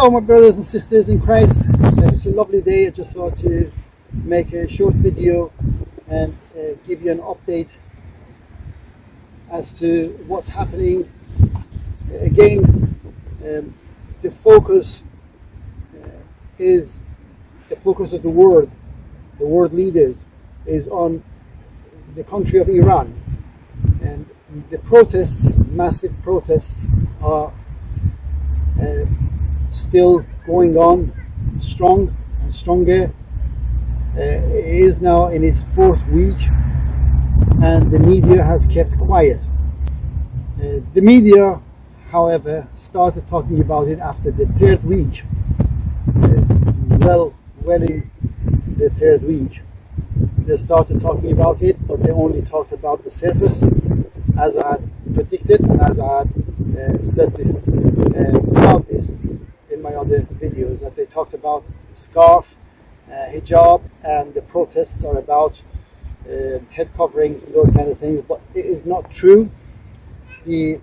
Hello my brothers and sisters in Christ. It's a lovely day. I just thought to make a short video and uh, give you an update as to what's happening. Again, um, the focus uh, is the focus of the world, the world leaders, is on the country of Iran. And the protests, massive protests, are still going on strong and stronger. Uh, it is now in its fourth week and the media has kept quiet. Uh, the media, however, started talking about it after the third week, uh, well, well in the third week. They started talking about it, but they only talked about the surface, as I had predicted and as I had uh, said this uh, about this my other videos that they talked about scarf, uh, hijab, and the protests are about uh, head coverings and those kind of things. But it is not true. The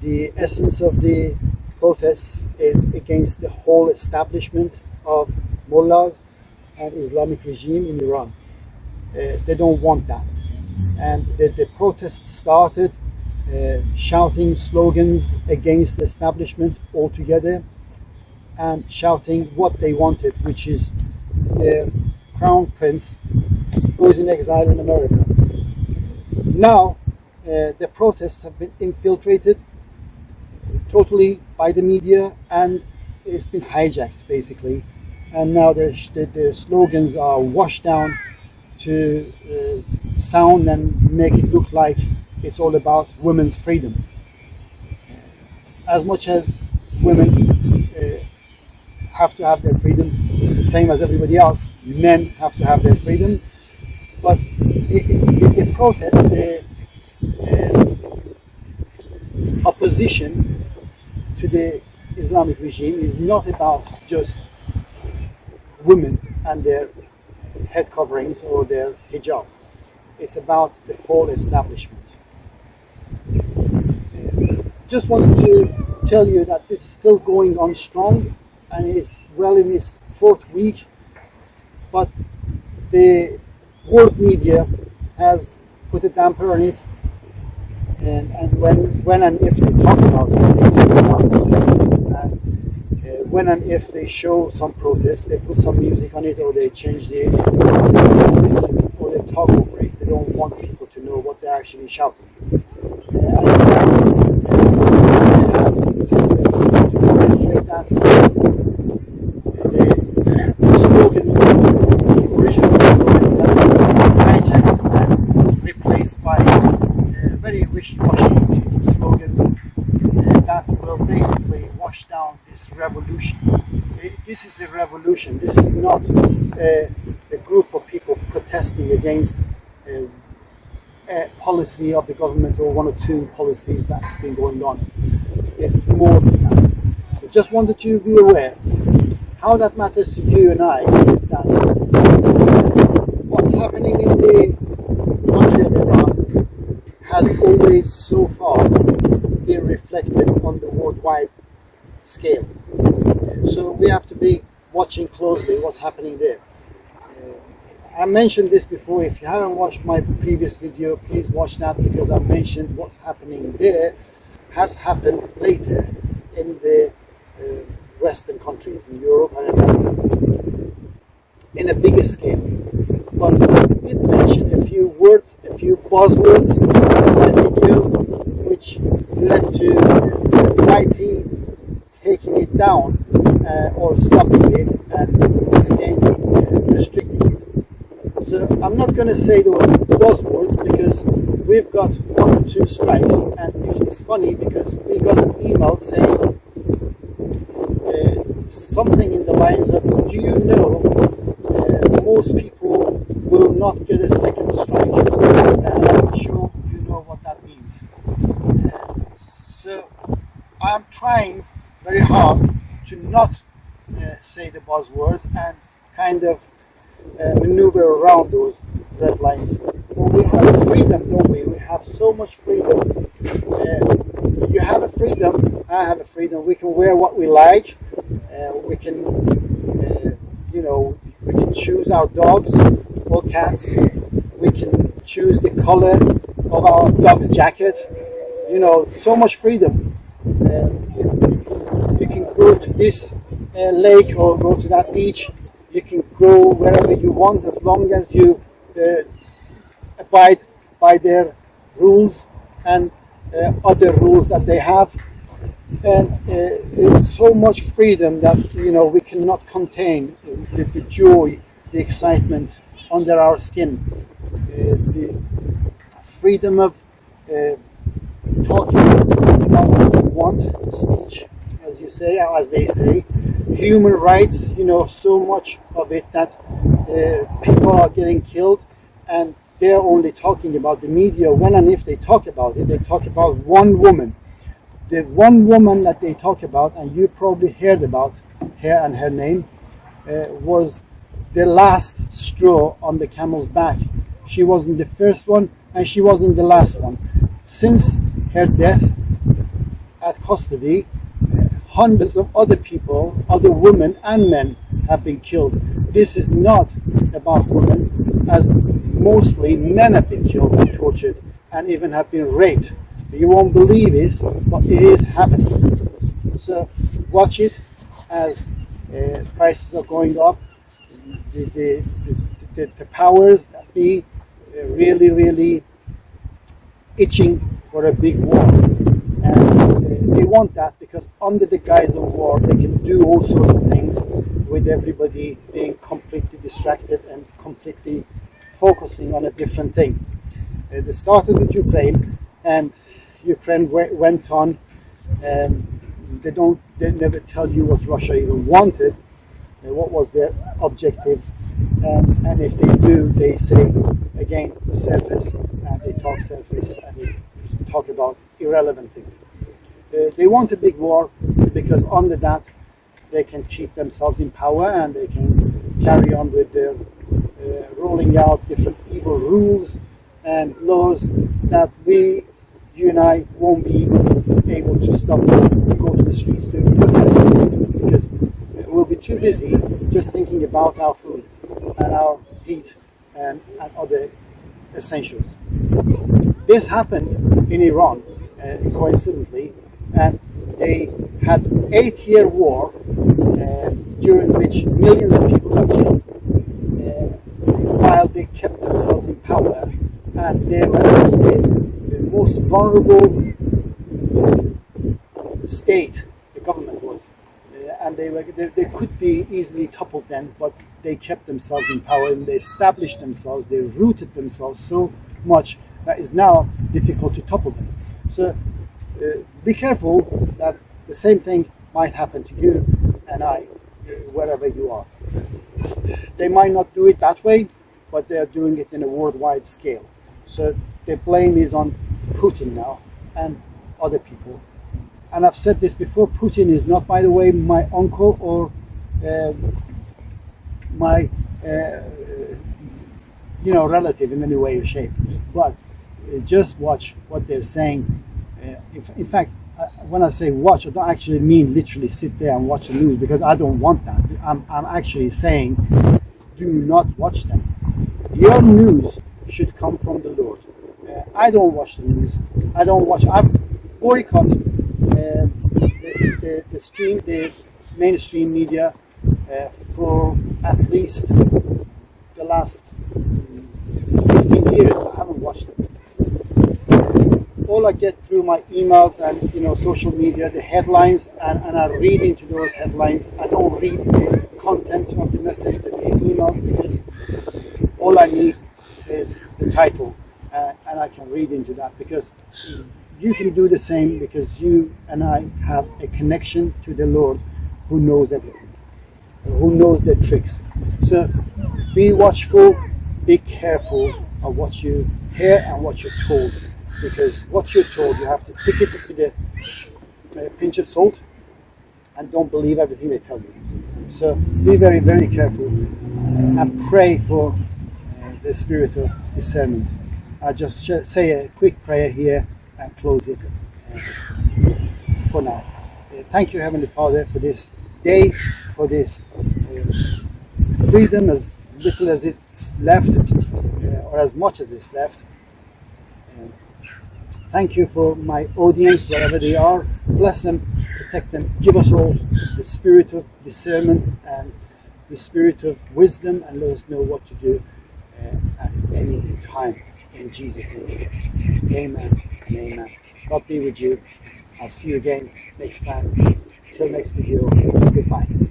the essence of the protests is against the whole establishment of mullahs and Islamic regime in Iran. Uh, they don't want that. And the, the protests started uh, shouting slogans against the establishment altogether and shouting what they wanted, which is the crown prince who is in exile in America. Now, uh, the protests have been infiltrated totally by the media and it's been hijacked basically. And now their, their slogans are washed down to uh, sound and make it look like it's all about women's freedom. As much as women uh, have to have their freedom, the same as everybody else, men have to have their freedom. But the, the protest, the uh, opposition to the Islamic regime is not about just women and their head coverings or their hijab. It's about the whole establishment just wanted to tell you that this is still going on strong and it's well in its fourth week but the world media has put a damper on it and, and when, when and if they talk about it, they talk about the surface and uh, when and if they show some protest, they put some music on it or they change the voices or they talk over it. They don't want people to know what they're actually shouting. Uh, that the slogans, the original slogans have been hijacked and replaced by uh, very wishy-washy slogans uh, that will basically wash down this revolution. Uh, this is a revolution. This is not uh, a group of people protesting against uh, a policy of the government or one or two policies that's been going on. It's more than that just wanted you to be aware. How that matters to you and I is that what's happening in the country of Iran has always so far been reflected on the worldwide scale. So we have to be watching closely what's happening there. Uh, I mentioned this before. If you haven't watched my previous video, please watch that because I mentioned what's happening there has happened later in the Western countries in Europe and America in a bigger scale. But I did mention a few words, a few buzzwords in which led to YT taking it down uh, or stopping it and again uh, restricting it. So I'm not going to say those buzzwords because we've got one or two strikes and it's funny because we got an email saying something in the lines of, do you know uh, most people will not get a second strike? And I'm sure you know what that means. Uh, so I'm trying very hard to not uh, say the buzzwords and kind of uh, maneuver around those red lines. We have freedom, don't we? We have so much freedom. Uh, you have a freedom, I have a freedom. We can wear what we like Uh, we can, uh, you know, we can choose our dogs or cats. We can choose the color of our dog's jacket. You know, so much freedom. Uh, you, can go to this uh, lake or go to that beach. You can go wherever you want as long as you uh, abide by their rules and uh, other rules that they have. And uh, so much freedom that you know we cannot contain the, the joy, the excitement under our skin, uh, the freedom of uh, talking about what we want, speech, as you say, as they say, human rights. You know, so much of it that uh, people are getting killed, and they're only talking about the media. When and if they talk about it, they talk about one woman. The one woman that they talk about, and you probably heard about her and her name, uh, was the last straw on the camel's back. She wasn't the first one, and she wasn't the last one. Since her death at custody, hundreds of other people, other women and men have been killed. This is not about women, as mostly men have been killed and tortured and even have been raped. You won't believe it, but it is happening. So watch it as uh, prices are going up. The, the, the, the, powers that be really, really itching for a big war. And uh, they want that because under the guise of war, they can do all sorts of things with everybody being completely distracted and completely focusing on a different thing. Uh, they started with Ukraine, and Ukraine went on. Um, they don't. They never tell you what Russia even wanted. Uh, what was their objectives? Um, and if they do, they say again surface, and they talk surface, and they talk about irrelevant things. Uh, they want a big war because under that they can keep themselves in power and they can carry on with their uh, rolling out different evil rules and laws that we, you and I, won't be able to stop and go to the streets to protest against them because we'll be too busy just thinking about our food and our heat and, and other essentials. This happened in Iran, uh, coincidentally, and they had eight-year war uh, during which millions of people were killed uh, while they kept themselves in power and they were most vulnerable state the government was uh, and they were they, they, could be easily toppled then but they kept themselves in power and they established themselves they rooted themselves so much that is now difficult to topple them so uh, be careful that the same thing might happen to you and I, wherever you are. They might not do it that way, but they are doing it in a worldwide scale. So the blame is on Putin now and other people. And I've said this before, Putin is not, by the way, my uncle or uh, my, uh, you know, relative in any way or shape. But uh, just watch what they're saying uh, in, in fact, uh, when I say watch, I don't actually mean literally sit there and watch the news because I don't want that. I'm, I'm actually saying do not watch them. Your news should come from the Lord. I don't watch the news. I don't watch. I boycott uh, the, the stream, the mainstream media uh, for at least the last 15 years. I haven't watched them all I get through my emails and you know social media, the headlines, and, and I read into those headlines. I don't read the content of the message they email all I need is the title, uh, and I can read into that because you can do the same because you and I have a connection to the Lord who knows everything, who knows the tricks. So be watchful, be careful of what you hear and what you're told because what you're told, you have to take it with a, a pinch of salt and don't believe everything they tell you. So be very, very careful and pray for uh, the spirit of discernment. I'll just say a quick prayer here and close it uh, for now. Uh, thank you, Heavenly Father, for this day for this uh, freedom, as little as it's left, uh, or as much as it's left. Thank you for my audience, wherever they are. Bless them, protect them, give us all the spirit of discernment and the spirit of wisdom, and let us know what to do uh, at any time. In Jesus' name, amen and amen. God be with you. I'll see you again next time. Till next video, goodbye.